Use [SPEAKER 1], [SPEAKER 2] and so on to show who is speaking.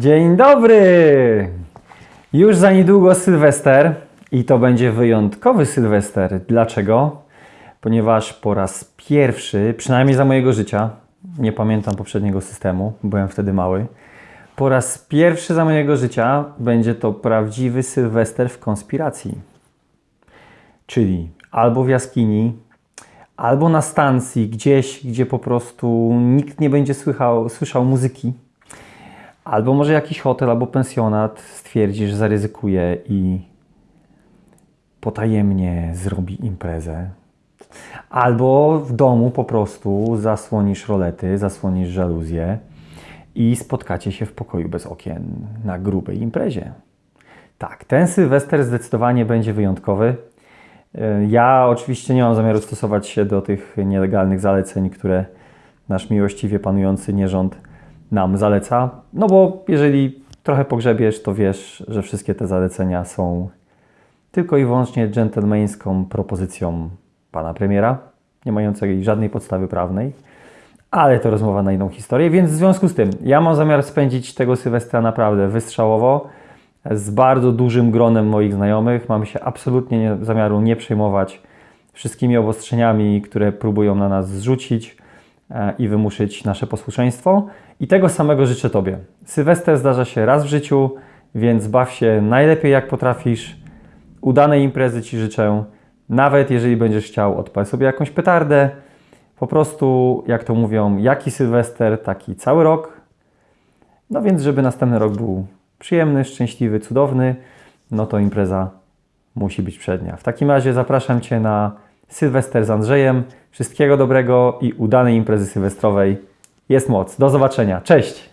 [SPEAKER 1] Dzień dobry! Już za niedługo Sylwester i to będzie wyjątkowy Sylwester. Dlaczego? Ponieważ po raz pierwszy, przynajmniej za mojego życia, nie pamiętam poprzedniego systemu, byłem wtedy mały, po raz pierwszy za mojego życia będzie to prawdziwy Sylwester w konspiracji. Czyli albo w jaskini, albo na stacji gdzieś, gdzie po prostu nikt nie będzie słychał, słyszał muzyki. Albo może jakiś hotel albo pensjonat stwierdzi, że zaryzykuje i potajemnie zrobi imprezę. Albo w domu po prostu zasłonisz rolety, zasłonisz żaluzję i spotkacie się w pokoju bez okien na grubej imprezie. Tak, ten Sylwester zdecydowanie będzie wyjątkowy. E, Ja oczywiście nie mam zamiaru stosować się do tych nielegalnych zaleceń, które nasz miłościwie panujący nierząd nam zaleca. No bo jeżeli trochę pogrzebiesz, to wiesz, że wszystkie te zalecenia są tylko i wyłącznie dżentelmeńską propozycją pana premiera, nie mającej żadnej podstawy prawnej. Ale to rozmowa na inną historię, więc w związku z tym ja mam zamiar spędzić tego Sylwestra naprawdę wystrzałowo z bardzo dużym gronem moich znajomych. Mam się absolutnie nie, zamiaru nie przejmować wszystkimi obostrzeniami, które próbują na nas zrzucić i wymuszyć nasze posłuszeństwo. I tego samego życzę Tobie. Sylwester zdarza się raz w życiu, więc baw się najlepiej jak potrafisz. Udanej imprezy Ci życzę. Nawet jeżeli będziesz chciał, odpal sobie jakąś petardę. Po prostu, jak to mówią, jaki Sylwester, taki cały rok. No więc, żeby następny rok był przyjemny, szczęśliwy, cudowny, no to impreza musi być przednia. W takim razie zapraszam Cię na Sylwester z Andrzejem. Wszystkiego dobrego i udanej imprezy sylwestrowej. Jest moc. Do zobaczenia. Cześć!